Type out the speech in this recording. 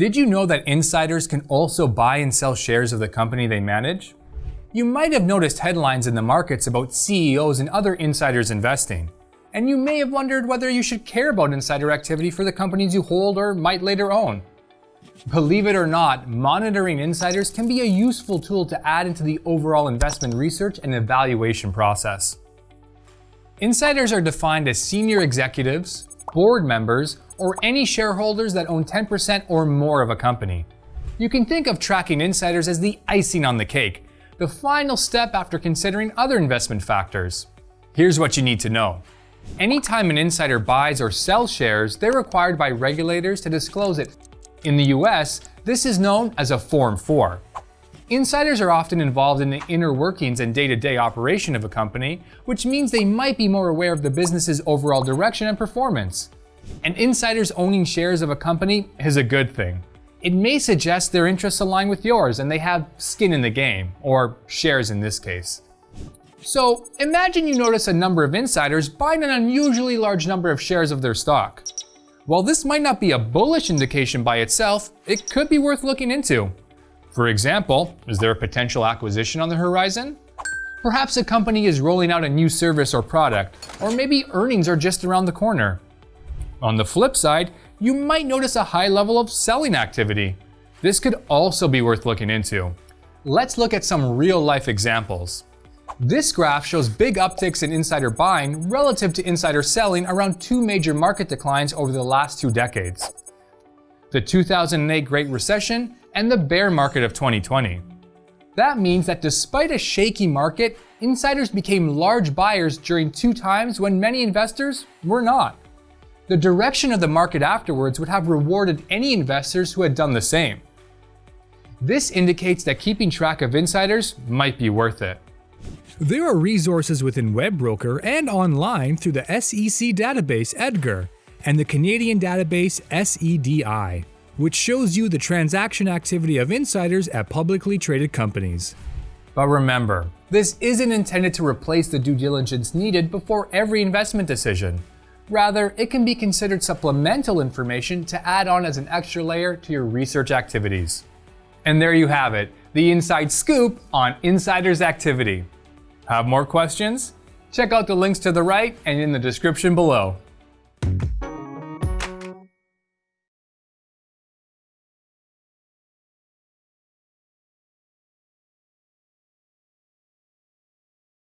Did you know that insiders can also buy and sell shares of the company they manage? You might have noticed headlines in the markets about CEOs and other insiders investing. And you may have wondered whether you should care about insider activity for the companies you hold or might later own. Believe it or not, monitoring insiders can be a useful tool to add into the overall investment research and evaluation process. Insiders are defined as senior executives, board members, or any shareholders that own 10% or more of a company. You can think of tracking insiders as the icing on the cake, the final step after considering other investment factors. Here's what you need to know. Anytime an insider buys or sells shares, they're required by regulators to disclose it. In the US, this is known as a Form 4. Insiders are often involved in the inner workings and day-to-day operation of a company, which means they might be more aware of the business's overall direction and performance. And insiders owning shares of a company is a good thing. It may suggest their interests align with yours and they have skin in the game, or shares in this case. So imagine you notice a number of insiders buying an unusually large number of shares of their stock. While this might not be a bullish indication by itself, it could be worth looking into. For example, is there a potential acquisition on the horizon? Perhaps a company is rolling out a new service or product, or maybe earnings are just around the corner. On the flip side, you might notice a high level of selling activity. This could also be worth looking into. Let's look at some real life examples. This graph shows big upticks in insider buying relative to insider selling around two major market declines over the last two decades. The 2008 Great Recession and the bear market of 2020. That means that despite a shaky market, insiders became large buyers during two times when many investors were not. The direction of the market afterwards would have rewarded any investors who had done the same. This indicates that keeping track of insiders might be worth it. There are resources within WebBroker and online through the SEC database EDGAR and the Canadian database SEDI, which shows you the transaction activity of insiders at publicly traded companies. But remember, this isn't intended to replace the due diligence needed before every investment decision. Rather, it can be considered supplemental information to add on as an extra layer to your research activities. And there you have it, the inside scoop on insiders activity. Have more questions? Check out the links to the right and in the description below.